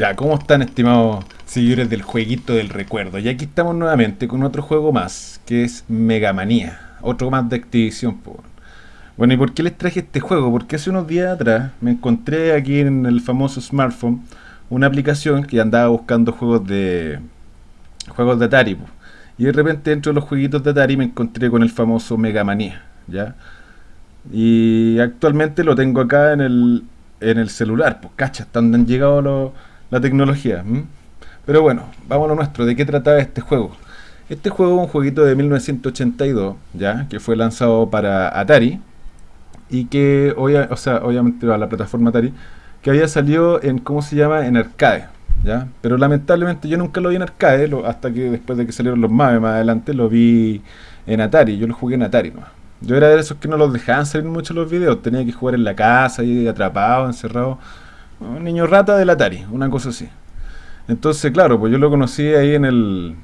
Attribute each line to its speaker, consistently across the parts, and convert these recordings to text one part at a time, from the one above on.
Speaker 1: Ya, ¿cómo están estimados seguidores del jueguito del recuerdo? Y aquí estamos nuevamente con otro juego más, que es Mega Manía. Otro más de Activision. Bueno, ¿y por qué les traje este juego? Porque hace unos días atrás me encontré aquí en el famoso smartphone una aplicación que andaba buscando juegos de juegos de Atari. Y de repente dentro de los jueguitos de Atari me encontré con el famoso Mega Manía, ¿ya? Y actualmente lo tengo acá en el, en el celular, pues cacha, hasta donde han llegado los la tecnología. Pero bueno, vamos a lo nuestro. ¿De qué trataba este juego? Este juego es un jueguito de 1982, ¿ya? Que fue lanzado para Atari. Y que, o sea, obviamente a la plataforma Atari. Que había salido en, ¿cómo se llama? En arcade, ¿ya? Pero lamentablemente yo nunca lo vi en arcade. hasta que después de que salieron los MAVE más adelante, lo vi en Atari. Yo lo jugué en Atari, ¿no? Yo era de esos que no los dejaban salir mucho los videos. Tenía que jugar en la casa, y atrapado, encerrado un niño rata del Atari, una cosa así. Entonces, claro, pues yo lo conocí ahí en el,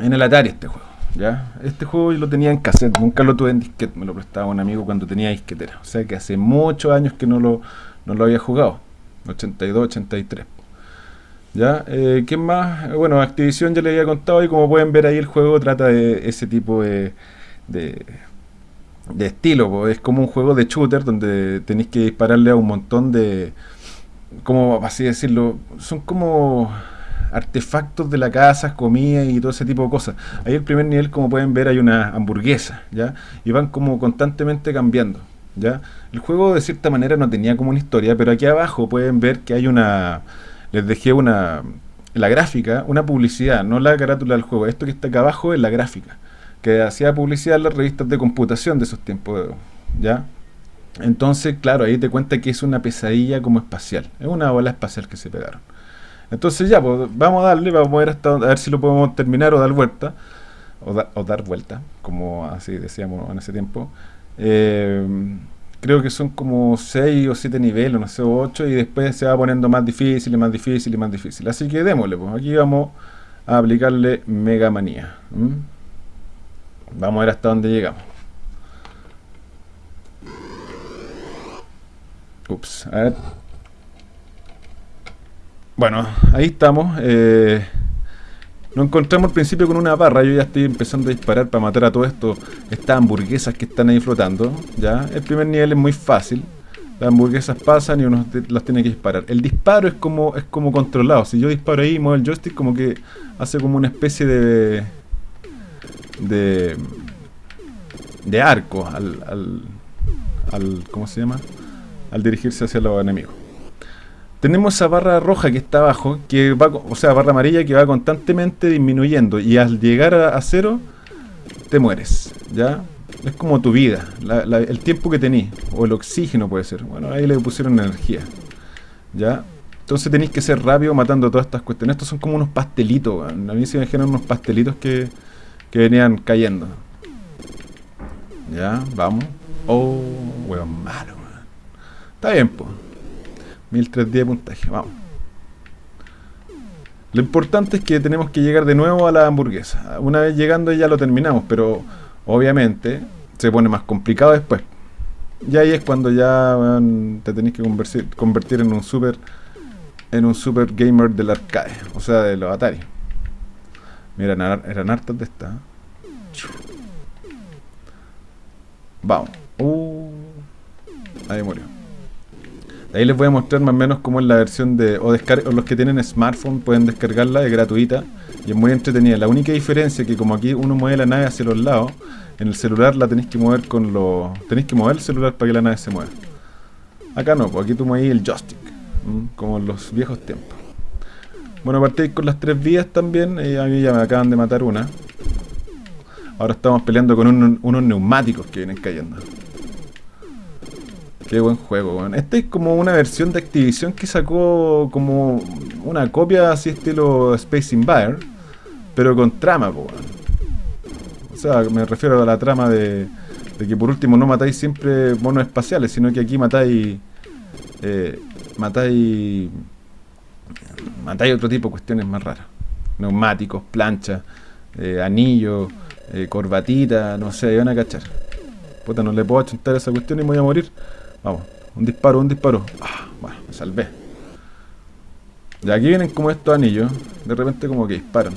Speaker 1: en el Atari este juego. ¿ya? Este juego yo lo tenía en cassette, nunca lo tuve en disquete, me lo prestaba un amigo cuando tenía disquetera. O sea que hace muchos años que no lo, no lo había jugado, 82, 83. ¿Ya? Eh, ¿Quién más? Bueno, Activision ya le había contado y como pueden ver ahí el juego trata de ese tipo de, de, de estilo. Es como un juego de shooter donde tenéis que dispararle a un montón de, como así decirlo, son como artefactos de la casa, comida y todo ese tipo de cosas. Ahí el primer nivel, como pueden ver, hay una hamburguesa, ¿ya? Y van como constantemente cambiando, ¿ya? El juego de cierta manera no tenía como una historia, pero aquí abajo pueden ver que hay una... Les dejé una... La gráfica, una publicidad, no la carátula del juego. Esto que está acá abajo es la gráfica, que hacía publicidad en las revistas de computación de esos tiempos, ¿ya? Entonces, claro, ahí te cuenta que es una pesadilla como espacial. Es una bola espacial que se pegaron. Entonces ya, pues vamos a darle, vamos a ver hasta a ver si lo podemos terminar o dar vuelta. O, dar vuelta, como así decíamos en ese tiempo. Eh, creo que son como 6 o 7 niveles, no sé, 8, y después se va poniendo más difícil y más difícil y más difícil. Así que démosle, pues aquí vamos a aplicarle Mega Manía. Vamos a ver hasta dónde llegamos. Ups, a ver. Bueno, ahí estamos. Eh, nos encontramos al principio con una barra. Yo ya estoy empezando a disparar para matar a todo esto. Estas hamburguesas que están ahí flotando. Ya, el primer nivel es muy fácil. Las hamburguesas pasan y uno las tiene que disparar. El disparo es como es como controlado. Si yo disparo ahí y muevo el joystick, como que hace como una especie de. de. de arco al. al, al ¿Cómo se llama? Al dirigirse hacia los enemigos. Tenemos esa barra roja que está abajo, que va, o sea, barra amarilla que va constantemente disminuyendo y al llegar a, cero te mueres, ¿ya? Es como tu vida, el tiempo que tenés, o el oxígeno puede ser. Bueno, ahí le pusieron energía, ¿ya? Entonces tenéis que ser rápido matando todas estas cuestiones. Estos son como unos pastelitos, a mí se me generan unos pastelitos que, que venían cayendo. Ya, vamos. Oh, weón malo. Está bien, pues. 1003 de puntaje, vamos. Lo importante es que tenemos que llegar de nuevo a la hamburguesa. Una vez llegando ya lo terminamos, pero obviamente se pone más complicado después. Y ahí es cuando ya te tenés que convertir, en un super en un super gamer del arcade, o sea, de los Atari. Mira, eran hartas de estas. Vamos. Uh, ahí murió. Ahí les voy a mostrar más o menos cómo es la versión de... O, los que tienen smartphone pueden descargarla, es gratuita y es muy entretenida. La única diferencia es que como aquí uno mueve la nave hacia los lados, en el celular la tenéis que mover con los... Tenéis que mover el celular para que la nave se mueva. Acá no, pues aquí tú mueves el joystick, como en los viejos tiempos. Bueno, partí con las tres vías también, y a mí ya me acaban de matar una. Ahora estamos peleando con unos neumáticos que vienen cayendo. Qué buen juego, weón. Este es como una versión de Activision que sacó como una copia así estilo Space Invaders, pero con trama, weón. O sea, me refiero a la trama de, que por último no matáis siempre monos espaciales, sino que aquí matáis... Eh, matáis... Matáis otro tipo de cuestiones más raras. Neumáticos, planchas, eh, anillos, eh, corbatita, no sé, van a cachar. Puta, no le puedo achuntar esa cuestión y me voy a morir. Vamos, un disparo, un disparo. Ah, bueno, me salvé. Y aquí vienen como estos anillos. De repente como que disparan.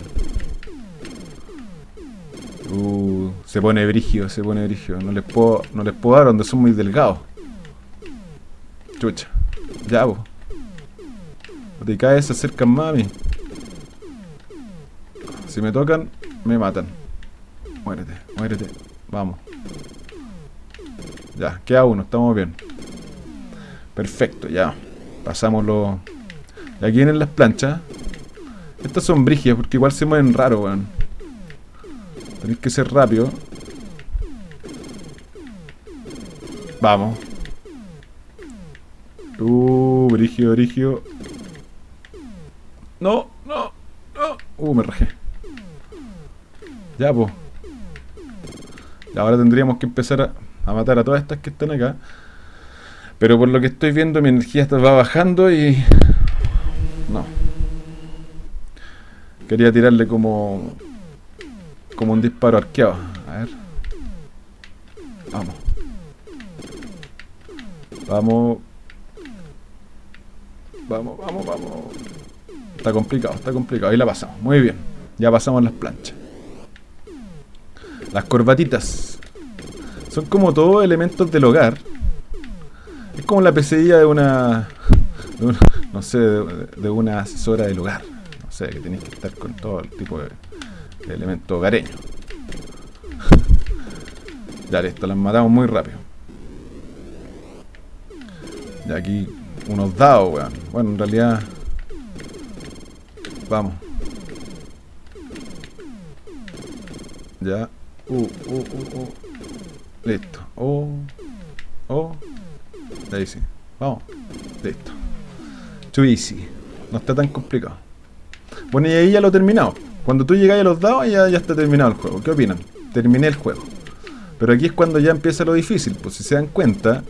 Speaker 1: Uh, se pone brigio, se pone brigio. No les puedo, no les puedo dar donde son muy delgados. Chucha. Ya, vos. No te caes, se acercan más a mí. Si me tocan, me matan. Muérete, muérete. Vamos. Ya, queda uno, estamos bien. Perfecto, ya. Pasamos los... Y aquí vienen las planchas. Estas son brigias porque igual se mueven raro, weón. Tenéis que ser rápido. Vamos. Uh, brigio, brigio. No, no, no. Uh, me rajé. Ya, pues. Ahora tendríamos que empezar a, a, matar a todas estas que están acá. Pero por lo que estoy viendo, mi energía va bajando y... No. Quería tirarle como... Como un disparo arqueado. A ver. Vamos. Vamos. Vamos, vamos, vamos. Está complicado, está complicado. Ahí la pasamos. Muy bien. Ya pasamos las planchas. Las corbatitas. Son como todos elementos del hogar. Como la pesadilla de una... De una no sé, de, una asesora del hogar. No sé, que tenéis que estar con todo el tipo de, de elementos hogareños. ya listo, las matamos muy rápido. Y aquí unos dados, weón. Bueno, en realidad... Vamos. Ya. Uh, uh, uh, uh. Listo. Oh. Oh. Ahí sí. Vamos. Listo. Too easy. No está tan complicado. Bueno, y ahí ya lo he terminado. Cuando tú llegas a los dados ya, ya está terminado el juego. ¿Qué opinan? Terminé el juego. Pero aquí es cuando ya empieza lo difícil. Pues si se dan cuenta,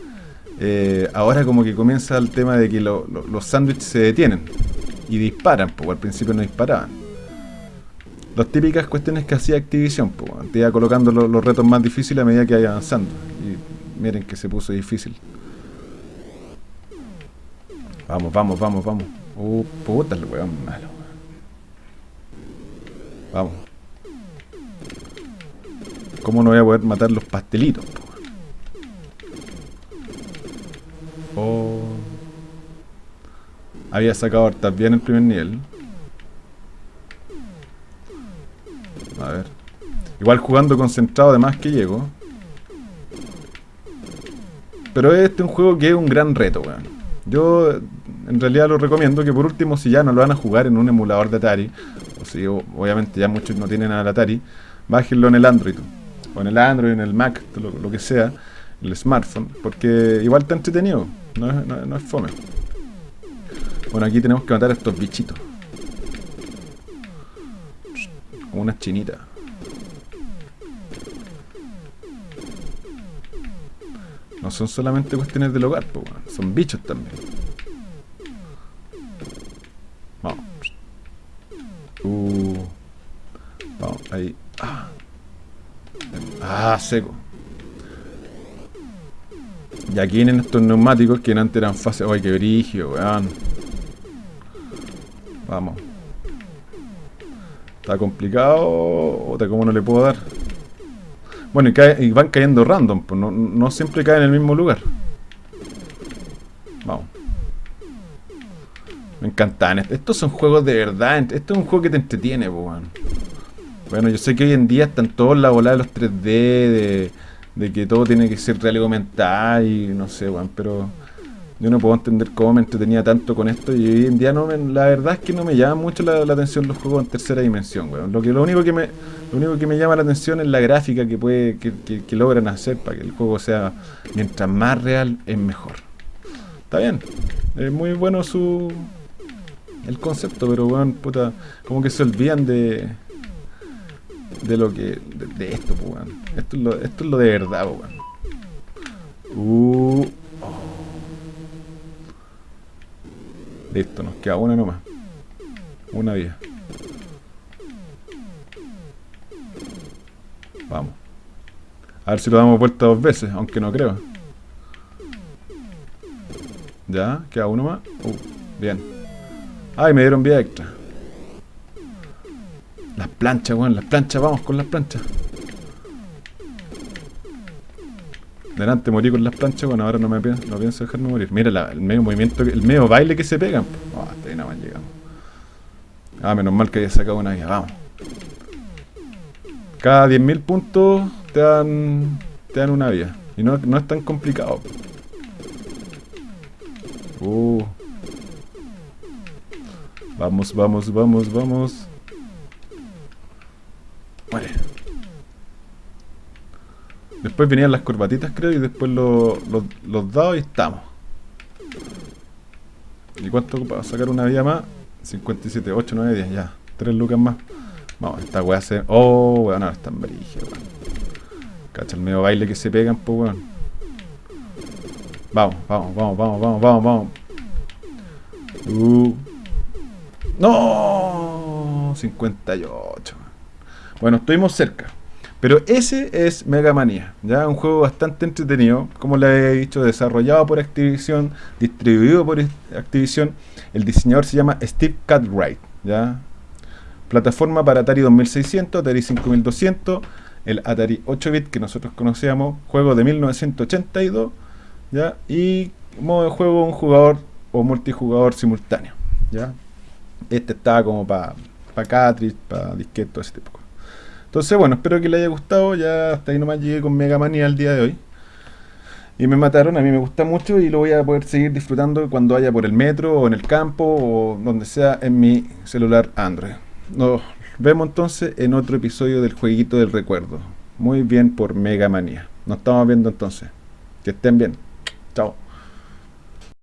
Speaker 1: eh, ahora como que comienza el tema de que lo, lo, los sándwiches se detienen. Y disparan, pues al principio no disparaban. Las típicas cuestiones que hacía Activision, pues, te iba colocando lo, los retos más difíciles a medida que vaya avanzando. Y miren que se puso difícil. Vamos, vamos, vamos, vamos. Uh, puta el weón malo. Vamos. ¿Cómo no voy a poder matar los pastelitos? Oh. Había sacado hartas bien el primer nivel. A ver. Igual jugando concentrado además que llego. Pero este es un juego que es un gran reto, weón. Yo en realidad lo recomiendo que por último, si ya no lo van a jugar en un emulador de Atari, o si obviamente ya muchos no tienen al Atari, bájenlo en el Android. O en el Android, en el Mac, lo, que sea, el smartphone, porque igual está entretenido, no es, no, no es fome. Bueno, aquí tenemos que matar a estos bichitos. Como unas chinitas. No son solamente cuestiones del hogar, bueno, son bichos también. Ah seco. Y aquí vienen estos neumáticos que antes eran fáciles. ¡Ay, qué brigio, weón! Vamos. ¿Está complicado o te como no le puedo dar? Bueno, y, van cayendo random, pues no, siempre caen en el mismo lugar. Vamos. Me encantan. Estos son juegos de verdad. Esto es un juego que te entretiene, pues, bueno. Bueno, yo sé que hoy en día están todos la bola de los 3D, de, de que todo tiene que ser real y aumentar y no sé, bueno, pero yo no puedo entender cómo me entretenía tanto con esto y hoy en día no me, la verdad es que no me llama mucho la, atención los juegos en tercera dimensión, weón. Lo que lo único que me lo único que me llama la atención es la gráfica que puede que, que logran hacer para que el juego sea mientras más real es mejor. Está bien. Es muy bueno su el concepto, pero weón, puta, como que se olvidan de de lo que de, esto, pues, weón. Esto es lo esto es lo de verdad, weón. Uh, Listo, nos queda una nomás. Una vía. Vamos. A ver si lo damos vuelta dos veces, aunque no creo. Ya, queda uno más. Uh, bien. Ay, me dieron vida extra. Planchas, weón, las planchas, vamos con las planchas. Delante morí con las planchas, bueno, ahora no me pienso, no pienso dejarme morir. Mira el medio movimiento, el medio baile que se pegan. Oh, hasta ahí nada más llegamos. Ah, menos mal que haya sacado una vida, vamos. Cada 10.000 puntos te dan, te dan una vida. Y no, no es tan complicado. Uh. Vamos, vamos, vamos, vamos. Después venían las corbatitas, creo, y después lo- lo- los dados y estamos. ¿Y cuánto para sacar una vida más? 57, 8, 9, 10, ya. 3 lucas más. Vamos, esta weá se. Oh, weón, ahora están brígidos, weón. Cacha el medio baile que se pegan, pues, weón. Vamos, vamos, vamos, vamos, vamos, vamos, vamos. Uh. ¡No! 58. Bueno, estuvimos cerca. Pero ese es Mega Manía, ya un juego bastante entretenido, como le he dicho, desarrollado por Activision, distribuido por Activision. El diseñador se llama Steve Cartwright, ya. Plataforma para Atari 2600, Atari 5200, el Atari 8-bit que nosotros conocíamos, juego de 1982, ya. Y modo de juego un jugador o multijugador simultáneo, ya. Este estaba como para pa cartridge, para disquete, todo ese tipo. Entonces, bueno, espero que les haya gustado. Ya hasta ahí nomás llegué con Mega Manía el día de hoy. Y me mataron, a mí me gusta mucho y lo voy a poder seguir disfrutando cuando vaya por el metro o en el campo o donde sea en mi celular Android. Nos vemos entonces en otro episodio del Jueguito del Recuerdo. Muy bien por Mega Manía. Nos estamos viendo entonces. Que estén bien. Chao.